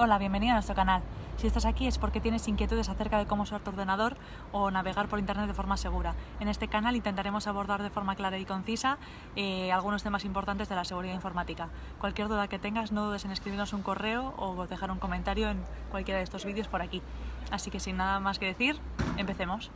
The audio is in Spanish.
Hola, bienvenido a nuestro canal. Si estás aquí es porque tienes inquietudes acerca de cómo usar tu ordenador o navegar por internet de forma segura. En este canal intentaremos abordar de forma clara y concisa eh, algunos temas importantes de la seguridad informática. Cualquier duda que tengas no dudes en escribirnos un correo o dejar un comentario en cualquiera de estos vídeos por aquí. Así que sin nada más que decir, empecemos.